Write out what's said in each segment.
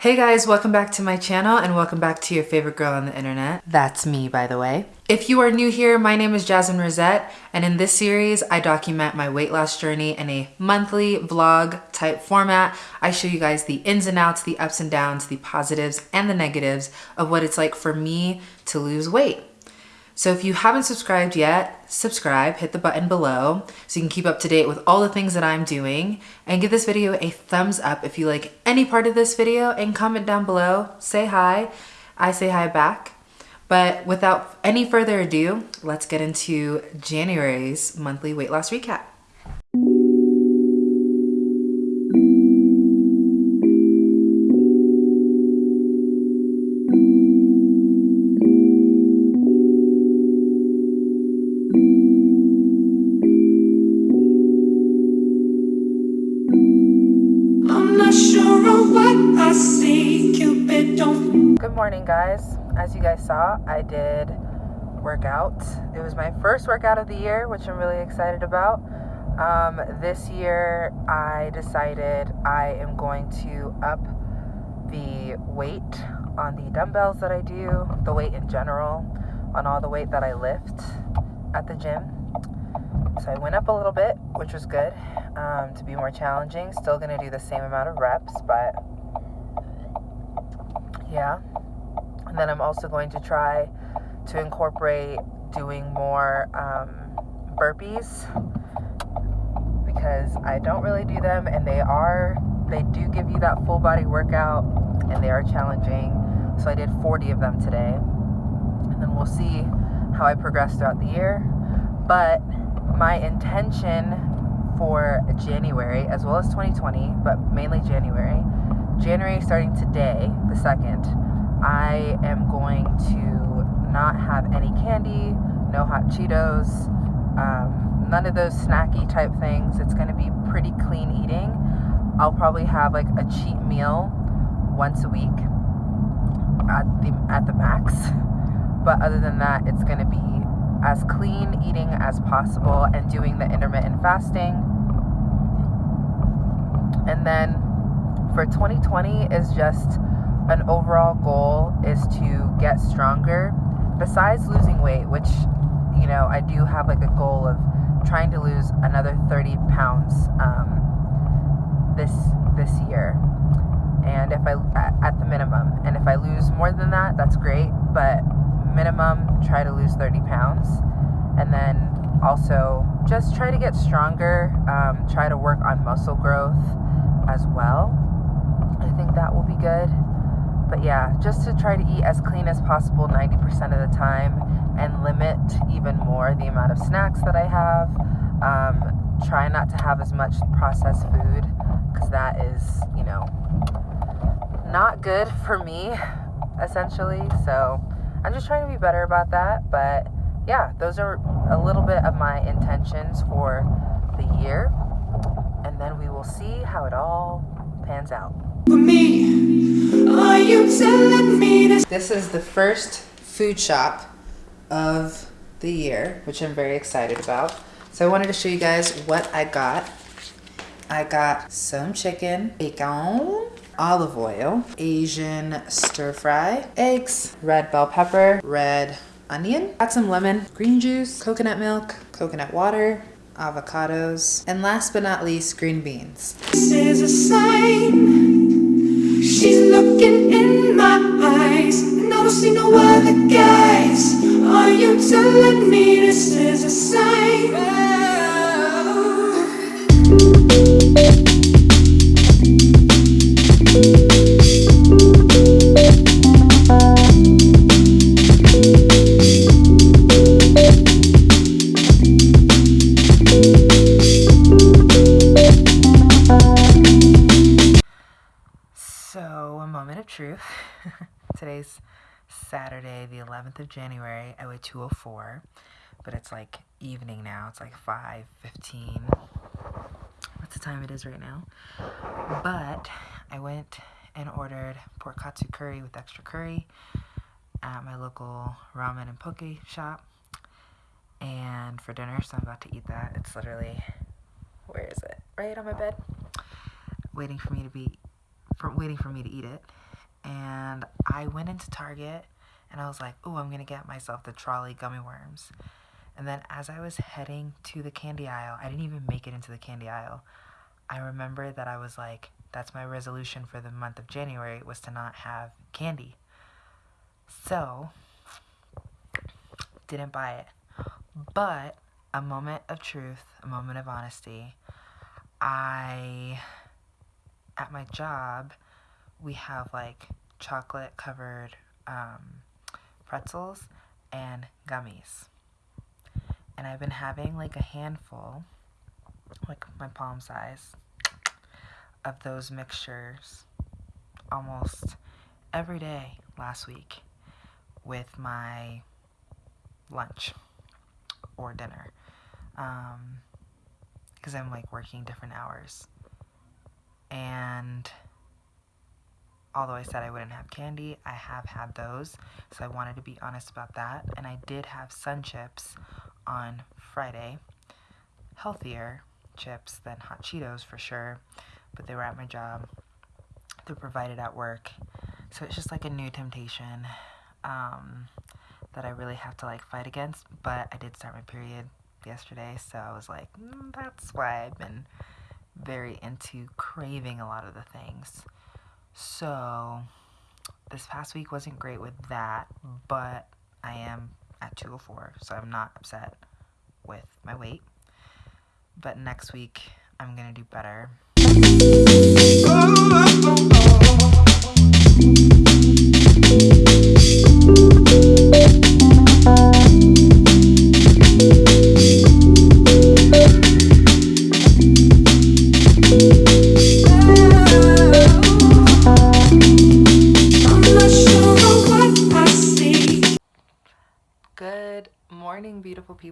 Hey guys, welcome back to my channel and welcome back to your favorite girl on the internet. That's me, by the way. If you are new here, my name is Jasmine Rosette, and in this series, I document my weight loss journey in a monthly vlog type format. I show you guys the ins and outs, the ups and downs, the positives and the negatives of what it's like for me to lose weight. So if you haven't subscribed yet, subscribe, hit the button below so you can keep up to date with all the things that I'm doing and give this video a thumbs up if you like any part of this video and comment down below, say hi. I say hi back. But without any further ado, let's get into January's monthly weight loss recap. Morning, guys. As you guys saw, I did workout. It was my first workout of the year, which I'm really excited about. Um, this year, I decided I am going to up the weight on the dumbbells that I do, the weight in general, on all the weight that I lift at the gym. So I went up a little bit, which was good um, to be more challenging. Still going to do the same amount of reps, but yeah. And then I'm also going to try to incorporate doing more um, burpees because I don't really do them and they are, they do give you that full body workout and they are challenging. So I did 40 of them today. And then we'll see how I progress throughout the year. But my intention for January as well as 2020, but mainly January, January starting today, the 2nd, I am going to not have any candy, no hot Cheetos, um, none of those snacky type things. It's going to be pretty clean eating. I'll probably have like a cheat meal once a week at the at the max. But other than that, it's going to be as clean eating as possible and doing the intermittent fasting. And then for 2020 is just an overall goal is to get stronger. Besides losing weight which you know i do have like a goal of trying to lose another 30 pounds um, this this year. And if i at the minimum. And if i lose more than that that's great but minimum try to lose 30 pounds. And then also just try to get stronger um, try to work on muscle growth as well. I think that will be good. But yeah, just to try to eat as clean as possible 90% of the time and limit even more the amount of snacks that I have. Um, try not to have as much processed food because that is, you know, not good for me, essentially. So I'm just trying to be better about that. But yeah, those are a little bit of my intentions for the year. And then we will see how it all pans out. This is the first food shop of the year, which I'm very excited about. So I wanted to show you guys what I got. I got some chicken, bacon, olive oil, Asian stir fry, eggs, red bell pepper, red onion, got some lemon, green juice, coconut milk, coconut water, avocados, and last but not least, green beans. This is a sign She's looking in my eyes And I don't see no other guys Are you telling me this is a sign? Truth. Today's Saturday, the 11th of January. I weigh 204, but it's like evening now. It's like 5.15. What's the time it is right now? But I went and ordered pork katsu curry with extra curry at my local ramen and poke shop. And for dinner, so I'm about to eat that. It's literally, where is it? Right on my bed. Waiting for me to be for waiting for me to eat it. And I went into Target and I was like, oh, I'm to get myself the Trolli gummy worms. And then as I was heading to the candy aisle, I didn't even make it into the candy aisle. I remember that I was like, that's my resolution for the month of January was to not have candy. So, didn't buy it. But a moment of truth, a moment of honesty. I at my job, we have like chocolate covered um, pretzels and gummies. And I've been having like a handful, like my palm size, of those mixtures almost every day last week with my lunch or dinner. Because um, I'm like working different hours. And although I said I wouldn't have candy, I have had those. So I wanted to be honest about that. And I did have sun chips on Friday. Healthier chips than hot Cheetos for sure. But they were at my job. They're provided at work. So it's just like a new temptation um, that I really have to like fight against. But I did start my period yesterday. So I was like, mm, that's why I've been very into craving a lot of the things. So, this past week wasn't great with that, but I am at 204, so I'm not upset with my weight. But next week, I'm gonna do better.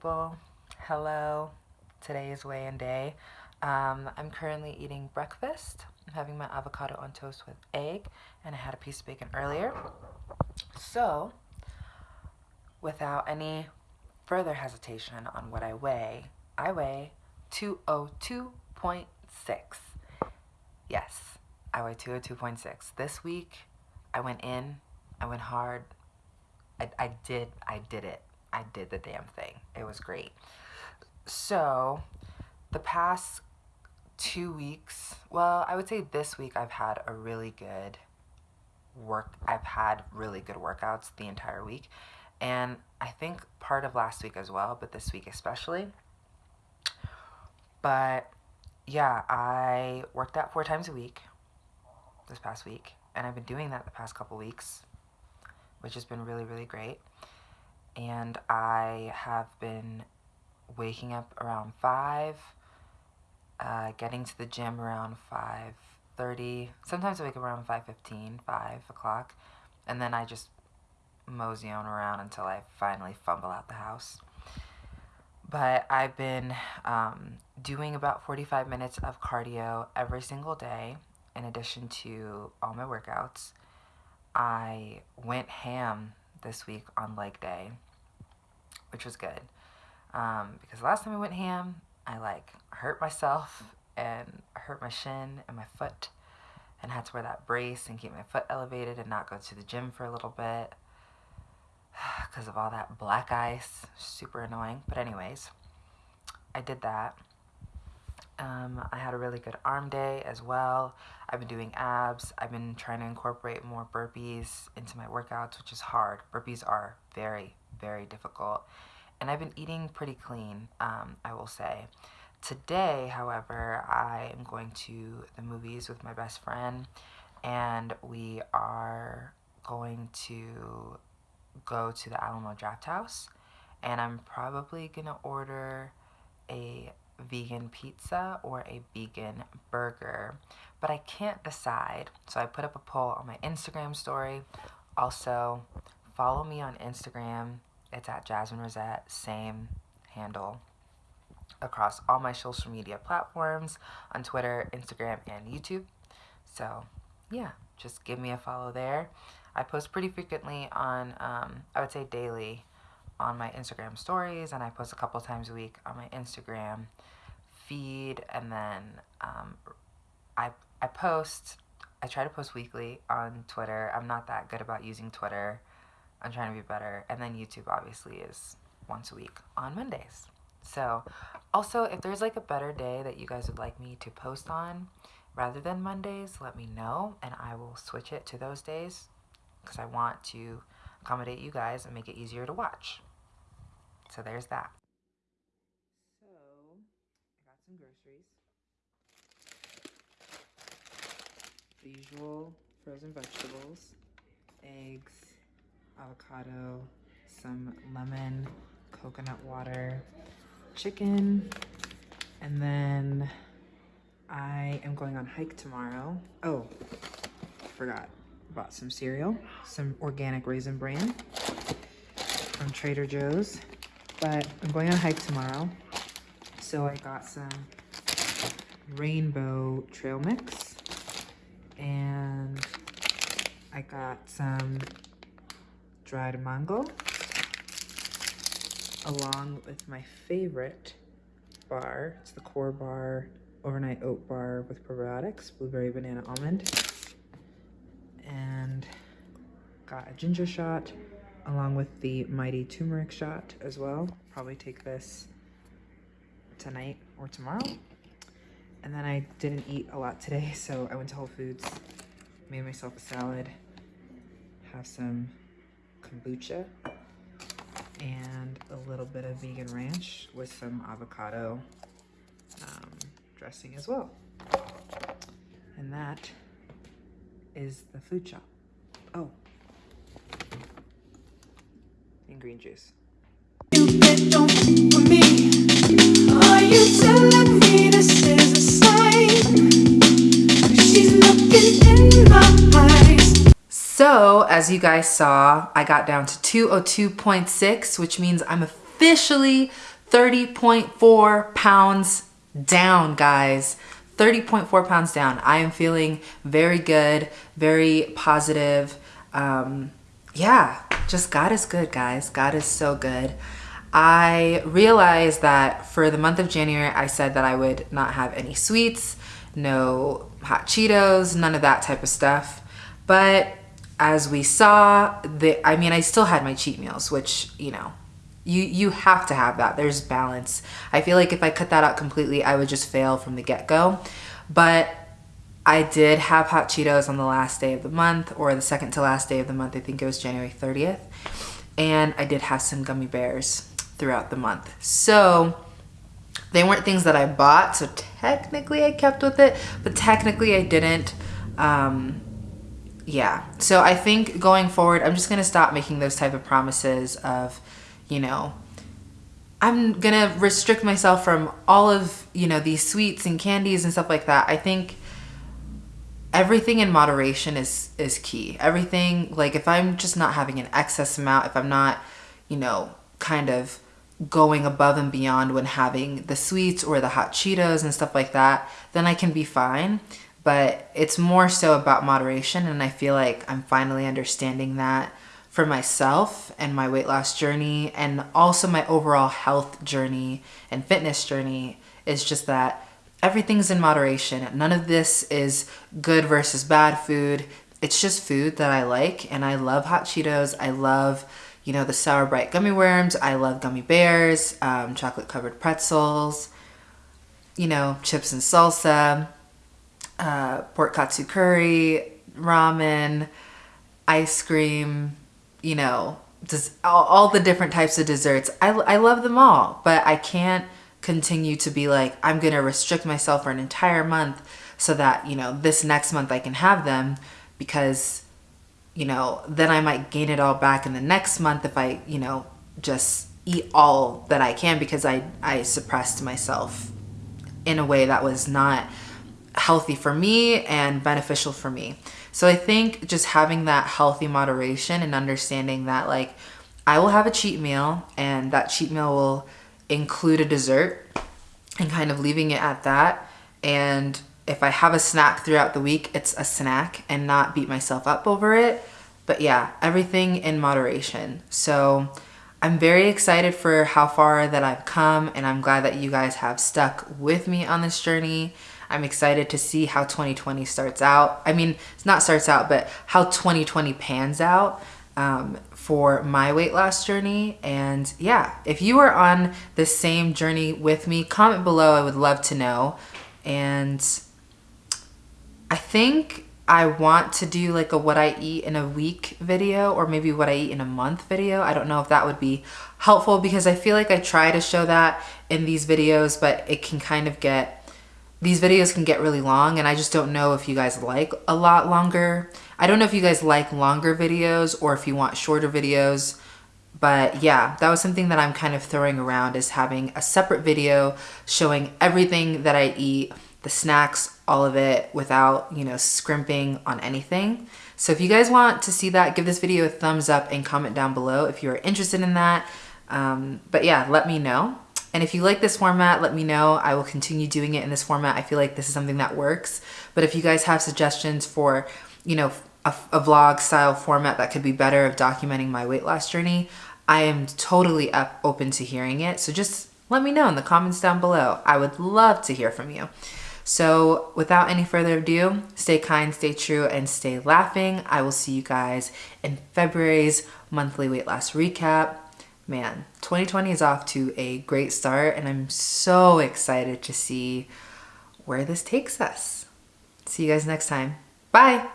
People. Hello. Today is weigh-in day. Um, I'm currently eating breakfast. I'm having my avocado on toast with egg, and I had a piece of bacon earlier. So, without any further hesitation on what I weigh, I weigh 202.6. Yes, I weigh 202.6. This week, I went in, I went hard. I, I did, I did it. I did the damn thing. It was great. So, the past two weeks, well, I would say this week I've had a really good work. I've had really good workouts the entire week. And I think part of last week as well, but this week especially. But yeah, I worked out four times a week this past week. And I've been doing that the past couple weeks, which has been really, really great and I have been waking up around 5, uh, getting to the gym around 5.30. Sometimes I wake up around 5.15, 5 o'clock, and then I just mosey on around until I finally fumble out the house. But I've been um, doing about 45 minutes of cardio every single day in addition to all my workouts. I went ham this week on leg day, which was good. Um, because last time I went ham, I like hurt myself and hurt my shin and my foot and had to wear that brace and keep my foot elevated and not go to the gym for a little bit because of all that black ice. Super annoying. But anyways, I did that. Um, I had a really good arm day as well. I've been doing abs. I've been trying to incorporate more burpees into my workouts, which is hard. Burpees are very, very difficult. And I've been eating pretty clean, um, I will say. Today, however, I am going to the movies with my best friend, and we are going to go to the Alamo Drafthouse, and I'm probably gonna order a vegan pizza or a vegan burger, but I can't decide. So I put up a poll on my Instagram story. Also, follow me on Instagram. It's at Jasmine Rosette, same handle across all my social media platforms on Twitter, Instagram, and YouTube. So, yeah, just give me a follow there. I post pretty frequently on, um, I would say daily, on my Instagram stories, and I post a couple times a week on my Instagram feed, and then um, I I post I try to post weekly on Twitter. I'm not that good about using Twitter. I'm trying to be better. And then YouTube obviously is once a week on Mondays. So, also, if there's like a better day that you guys would like me to post on rather than Mondays, let me know and I will switch it to those days because I want to accommodate you guys and make it easier to watch. So, there's that. So, I got some groceries. The usual frozen vegetables, eggs, avocado, some lemon, coconut water, chicken, and then I am going on hike tomorrow. Oh, forgot. Bought some cereal, some organic Raisin Bran from Trader Joe's. But I'm going on a hike tomorrow. So I got some rainbow trail mix. And I got some dried mango along with my favorite bar. It's the Core Bar Overnight Oat Bar with probiotics, blueberry, banana, almond. And got a ginger shot along with the Mighty Turmeric shot as well. Probably take this tonight or tomorrow. And then I didn't eat a lot today, so I went to Whole Foods, made myself a salad, have some kombucha, and a little bit of vegan ranch with some avocado um, dressing as well. And that is the food shop. Oh, and green juice. So, as you guys saw, I got down to 202.6, which means I'm officially 30.4 pounds down, guys. 30.4 pounds down. I am feeling very good, very positive. Um, yeah, just God is good, guys. God is so good. I realized that for the month of January, I said that I would not have any sweets, no hot Cheetos, none of that type of stuff. But as we saw, the, I mean, I still had my cheat meals, which, you know, you, you have to have that. There's balance. I feel like if I cut that out completely, I would just fail from the get-go. But I did have hot Cheetos on the last day of the month or the second to last day of the month. I think it was January 30th. And I did have some gummy bears throughout the month. So they weren't things that I bought. So technically I kept with it, but technically I didn't. Um, yeah. So I think going forward, I'm just going to stop making those type of promises of, you know, I'm going to restrict myself from all of, you know, these sweets and candies and stuff like that. I think everything in moderation is is key. Everything like if I'm just not having an excess amount, if I'm not, you know, kind of going above and beyond when having the sweets or the hot Cheetos and stuff like that, then I can be fine but it's more so about moderation and I feel like I'm finally understanding that for myself and my weight loss journey and also my overall health journey and fitness journey is just that everything's in moderation. None of this is good versus bad food. It's just food that I like and I love hot Cheetos. I love, you know, the Sour Brite gummy worms. I love gummy bears, um, chocolate covered pretzels, you know, chips and salsa uh, pork katsu curry, ramen, ice cream, you know, just all, all the different types of desserts. I, I love them all, but I can't continue to be like, I'm going to restrict myself for an entire month so that, you know, this next month I can have them because, you know, then I might gain it all back in the next month if I, you know, just eat all that I can because I, I suppressed myself in a way that was not healthy for me and beneficial for me. So I think just having that healthy moderation and understanding that like I will have a cheat meal and that cheat meal will include a dessert and kind of leaving it at that. And if I have a snack throughout the week, it's a snack and not beat myself up over it. But yeah, everything in moderation. So I'm very excited for how far that I've come and I'm glad that you guys have stuck with me on this journey. I'm excited to see how 2020 starts out. I mean, it's not starts out, but how 2020 pans out um, for my weight loss journey. And yeah, if you are on the same journey with me, comment below. I would love to know. And I think I want to do like a what I eat in a week video or maybe what I eat in a month video. I don't know if that would be helpful because I feel like I try to show that in these videos, but it can kind of get these videos can get really long and I just don't know if you guys like a lot longer. I don't know if you guys like longer videos or if you want shorter videos. But yeah, that was something that I'm kind of throwing around is having a separate video showing everything that I eat, the snacks, all of it without, you know, scrimping on anything. So if you guys want to see that, give this video a thumbs up and comment down below if you're interested in that. Um, but yeah, let me know. And if you like this format, let me know. I will continue doing it in this format. I feel like this is something that works. But if you guys have suggestions for, you know, a, a vlog style format that could be better of documenting my weight loss journey, I am totally up, open to hearing it. So just let me know in the comments down below. I would love to hear from you. So without any further ado, stay kind, stay true, and stay laughing. I will see you guys in February's monthly weight loss recap man, 2020 is off to a great start and I'm so excited to see where this takes us. See you guys next time. Bye!